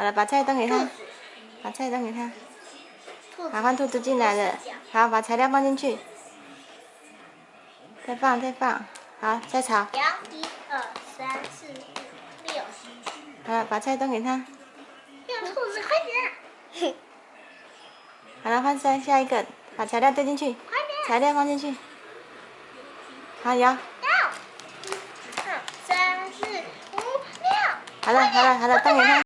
好了，把菜端给他，把菜端给他。好，换兔子进来了。好，把材料放进去。再放，再放。好，再炒。一、二、三、四、六、好了，把菜端给他。兔子，快点。好了，换下，下一个，把材料丢进去。快点。材料放进去。好，摇。好了好了好了，端给他。